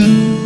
you